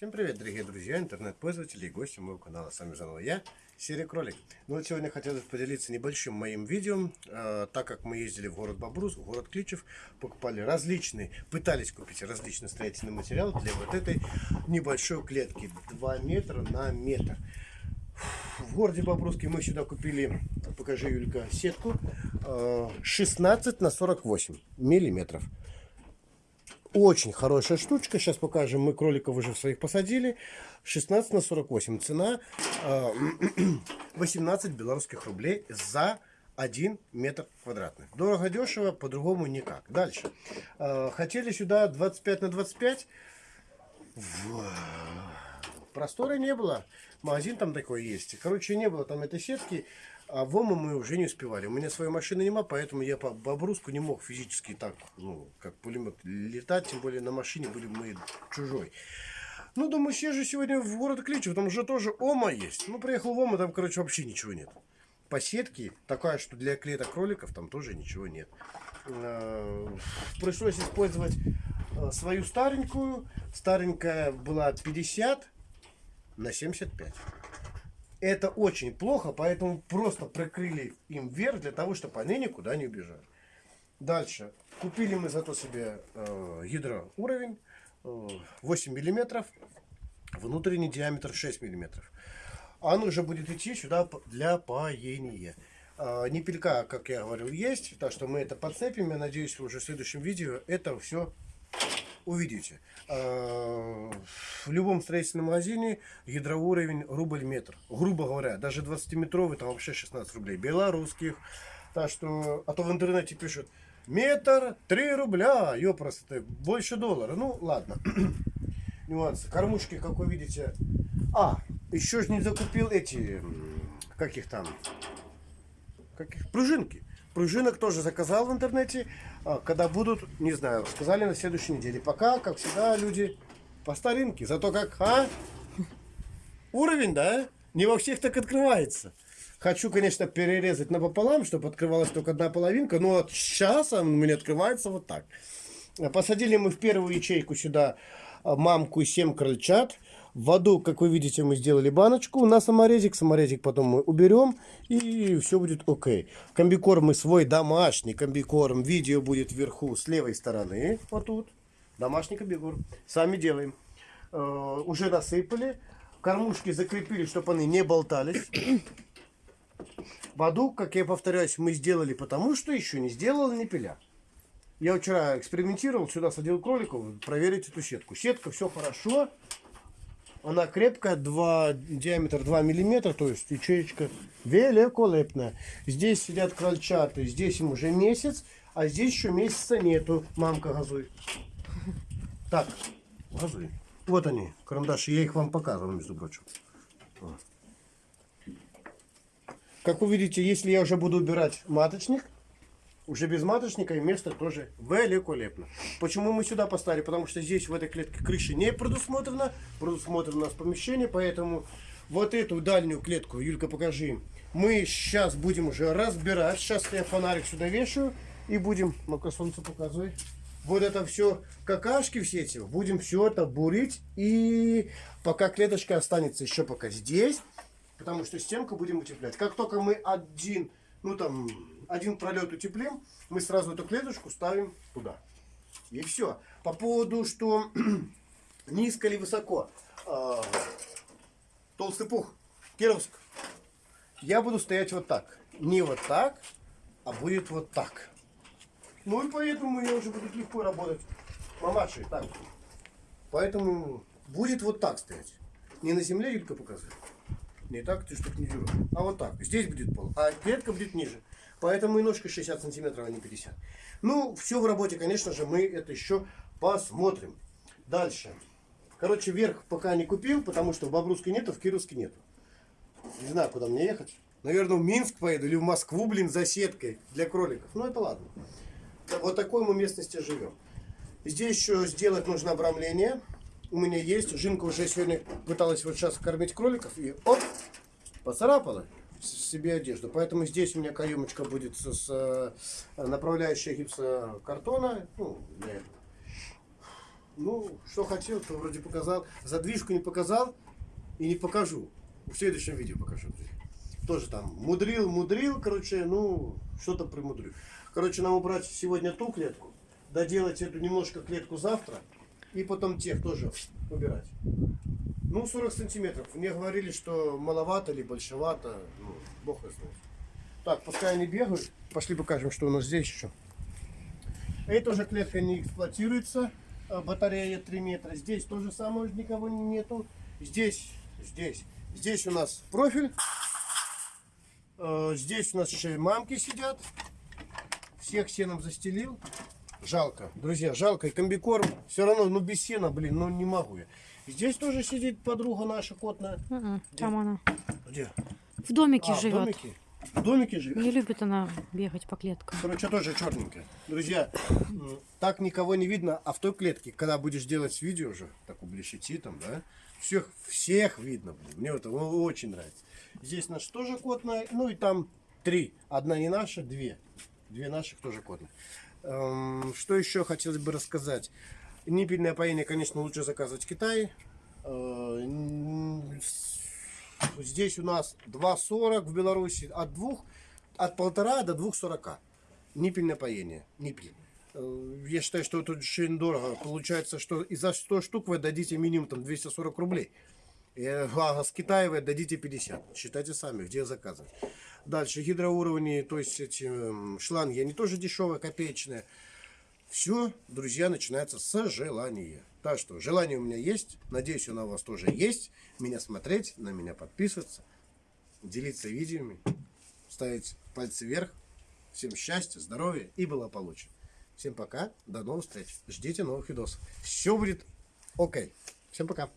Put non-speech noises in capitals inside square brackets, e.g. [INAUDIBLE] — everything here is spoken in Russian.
Всем привет, дорогие друзья, интернет-пользователи и гости моего канала. С вами заново я, Серый Кролик. Ну вот сегодня хотелось поделиться небольшим моим видео, э, так как мы ездили в город Бобрус, в город Кличев, покупали различные, пытались купить различный строительный материал для вот этой небольшой клетки, 2 метра на метр. В городе Бобруске мы сюда купили, покажи, Юлька, сетку, э, 16 на 48 миллиметров. Очень хорошая штучка. Сейчас покажем. Мы кроликов уже своих посадили. 16 на 48. Цена [CLEARS THROAT] 18 белорусских рублей за 1 метр квадратный. Дорого, дешево, по-другому никак. Дальше. Хотели сюда 25 на 25. Простора не было. Магазин там такой есть. Короче, не было там этой сетки. А в ОМА мы уже не успевали. У меня своей машины нема, поэтому я по Бобруску не мог физически так, ну, как пулемет летать, тем более на машине были мы чужой. Ну, думаю, съезжу сегодня в город Кличево, там уже тоже ОМА есть. Ну, приехал в ОМА, там, короче, вообще ничего нет. По сетке, такая, что для клеток кроликов, там тоже ничего нет. Э, пришлось использовать э, свою старенькую. Старенькая была 50 на 75. Это очень плохо, поэтому просто прикрыли им вверх для того, чтобы они никуда не убежали. Дальше. Купили мы зато себе э, гидроуровень э, 8 миллиметров, внутренний диаметр 6 миллиметров. Он уже будет идти сюда для паения. Э, Непелька, как я говорил, есть, так что мы это подцепим. Я надеюсь, уже в следующем видео это все увидите. А, в любом строительном магазине гидроуровень рубль метр. Грубо говоря, даже 20-метровый там вообще 16 рублей. Белорусских. Так что, а то в интернете пишут, метр 3 рубля. Ёпрос, это больше доллара. Ну, ладно. [CLEARS THROAT] Нюансы. Кормушки, как вы видите. А, еще же не закупил эти, как их там, как их, пружинки. Пружинок тоже заказал в интернете. А, когда будут, не знаю, сказали на следующей неделе. Пока, как всегда, люди по старинке. Зато как, а? Уровень, да? Не во всех так открывается. Хочу, конечно, перерезать напополам, чтобы открывалась только одна половинка. Но вот сейчас он у меня открывается вот так. Посадили мы в первую ячейку сюда а, мамку и 7 крольчат. В воду, как вы видите, мы сделали баночку на саморезик. Саморезик потом мы уберем и все будет окей. Комбикорм мы свой домашний комбикорм. Видео будет вверху с левой стороны. Вот тут. Домашний комбикорм. Сами делаем. Э, уже насыпали. Кормушки закрепили, чтобы они не болтались. [COUGHS] Воду, как я повторяюсь, мы сделали потому, что еще не сделал не пиля. Я вчера экспериментировал, сюда садил кроликов, проверить эту сетку. Сетка, все хорошо. Она крепкая, 2, диаметр 2 миллиметра, то есть ячеечка великолепная. Здесь сидят крольчаты, здесь им уже месяц, а здесь еще месяца нету. Мамка газуй. Так, газуй. Вот они, карандаши, я их вам показывал, между прочим. Как вы видите, если я уже буду убирать маточник, уже без маточника и место тоже великолепно. Почему мы сюда поставили? Потому что здесь в этой клетке крыши не предусмотрено. Предусмотрено у нас помещение, поэтому вот эту дальнюю клетку, Юлька, покажи. Мы сейчас будем уже разбирать. Сейчас я фонарик сюда вешаю и будем, ну-ка солнце показывай. Вот это все какашки все эти, будем все это бурить. И пока клеточка останется еще пока здесь, потому что стенку будем утеплять. Как только мы один, ну там один пролет утеплим, мы сразу эту клеточку ставим туда. И все. По поводу, что [CLEARS THROAT] низко или высоко. Э, толстый пух, Кировск. Я буду стоять вот так. Не вот так, а будет вот так. Ну и поэтому я уже буду легко работать. Мамаши, так. Поэтому будет вот так стоять. Не на земле, Юлька показывает. Не так, ты делаешь. А вот так. Здесь будет пол. А клетка будет ниже. Поэтому и ножка 60 сантиметров, а не 50. Ну, все в работе, конечно же, мы это еще посмотрим. Дальше. Короче, вверх пока не купил, потому что в Бобруске нету, в Кировске нету. Не знаю, куда мне ехать. Наверное, в Минск поеду или в Москву, блин, за сеткой для кроликов. Ну, это ладно. Вот такой мы местности живем. Здесь еще сделать нужно обрамление. У меня есть. Жинка уже сегодня пыталась вот сейчас кормить кроликов. И оп, поцарапала себе одежду. Поэтому здесь у меня каемочка будет с, с э, направляющая гипсокартона. Ну, для этого. Ну, что хотел, то вроде показал. Задвижку не показал и не покажу. В следующем видео покажу. Тоже там мудрил, мудрил, короче, ну, что-то примудрил. Короче, нам убрать сегодня ту клетку, доделать эту немножко клетку завтра, и потом тех тоже убирать. Ну, 40 сантиметров. Мне говорили, что маловато или большевато. Ну, бог их знает. Так, пускай они бегают. Пошли покажем, что у нас здесь еще. Эта уже клетка не эксплуатируется. э, Батарея 3 метра. Здесь то же самое, никого нету. Здесь, здесь. Здесь у нас профиль. Э, Здесь у нас еще и мамки сидят. Всех сеном застелил. Жалко, друзья, жалко. И комбикорм все равно, ну без сена, блин, ну не могу я. Здесь тоже сидит подруга наша котная. Мгм, Там она. Где? В домике А, в живет. домике? В домике живет? Не любит она бегать по клеткам. Короче, тоже черненькая. Друзья, так никого не видно, а в той клетке, когда будешь делать видео уже, так идти там, да, всех, всех видно. блин. Мне это очень нравится. Здесь наш тоже котная, ну и там три. Одна не наша, две. Две наших тоже котные. Эм, что еще хотелось бы рассказать? Ниппельное поение, конечно, лучше заказывать в Китае. Э, Здесь у нас 2,40 в Беларуси, от двух, от полтора до двух сорока. Ниппельное поение, ниппель. Э, Я считаю, что это очень дорого. Получается, что и за 100 штук вы дадите минимум там 240 рублей. И, а с Китая вы отдадите 50. Считайте сами, где заказывать. Дальше гидроуровни, то есть эти шланги, они тоже дешевые, копеечные. Все, друзья, начинается с желания. Так что желание у меня есть. Надеюсь, оно у вас тоже есть. Меня смотреть, на меня подписываться, делиться видеоми, ставить пальцы вверх. Всем счастья, здоровья и благополучия. Всем пока, до новых встреч. Ждите новых видосов. Все будет окей. Всем пока.